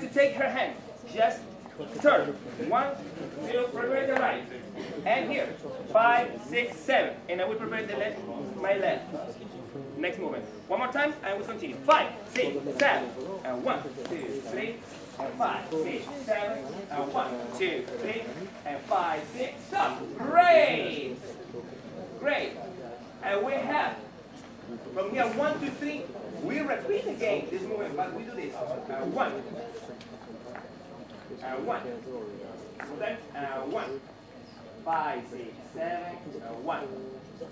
to take her hand. Just turn. One, two, prepare the right. And here, five, six, seven. And I will prepare the left, my left. Next movement. One more time, and we continue. Five, six, seven. And one, two, three, and five, six, seven. And one, two, three, and five, six. Stop. Great. Great. And we have from here one, two, three. We repeat again this movement, but we do this. Uh, one. Uh, one. Then, uh, one. Five, six, seven, uh, one.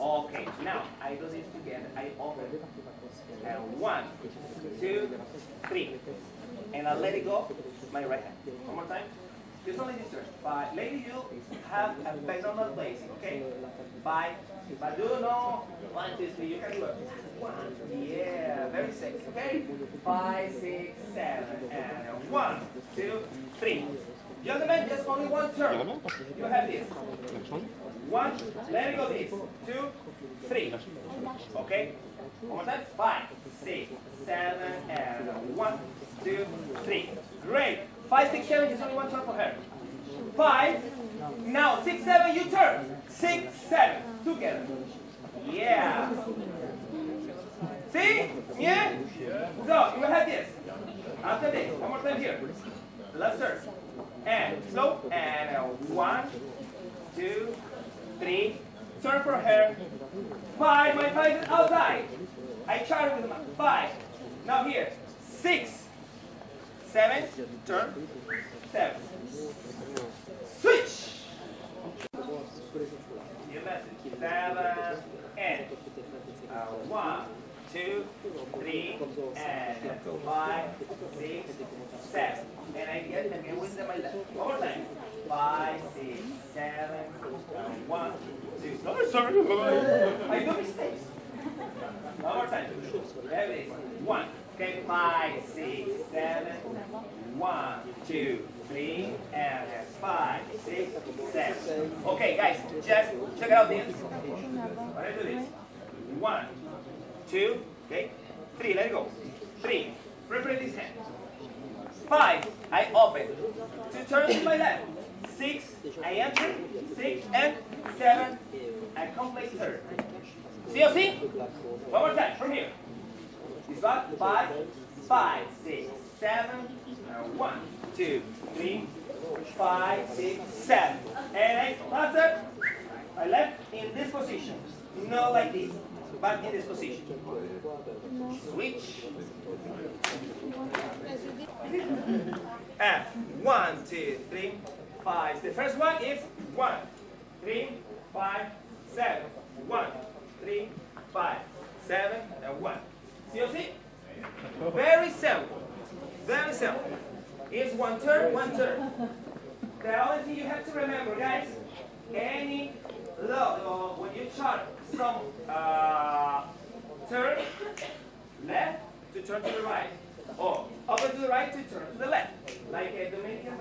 Okay, now I do this together. I open. Uh, one, two, three. And I let it go, my right hand. One more time. It's only this turn. Five. Lady, you have a personal place, okay? Five. But do no one, two, three. You can do it. One. Yeah, very sexy, okay? Five, six, seven, and one, two, three. Gentlemen, just only one turn. You have this. One, let it go this. Two, three. Okay? One more time. Five, six, seven, and one, two, three. Great. Five, six, seven, just only one turn for her. Five. Now, six, seven, you turn. Six, seven. Together. Yeah. See? Yeah? So, you will have this. After this, one more time here. Last turn. And slow. And uh, one, two, three. Turn for her. Five. My five is outside. I charge with my five. Now here. Six. Seven. Turn. Seven. Switch. Your message. Seven. And uh, one, two, three, and five, six, seven. And I get again with my left. One more time. Five, six, seven, one, two. Oh, sorry. I do mistakes. One more time. There it is. One. Okay, five, six, seven, one, two, three, and five, six, seven. Okay, guys, just check out this. When I do this. One, two, okay, three, let it go. Three, prepare this hand. Five, I open. Two turns to my left. Six, I enter. Six and seven, I complete third. See you see? One more time, from here. One, five, five, six, seven, one, two, three, five, six, seven. And I, that's it. I left in this position. Not like this, but in this position. Switch. And one, two, three, five. The first one is one, three, five, seven. One, three, five, seven, and one. See you see? Very simple. Very simple. It's one turn, one turn. The only thing you have to remember, guys, any load or when you chart some uh, turn left to turn to the right, or open to the right to turn to the left, like a Dominican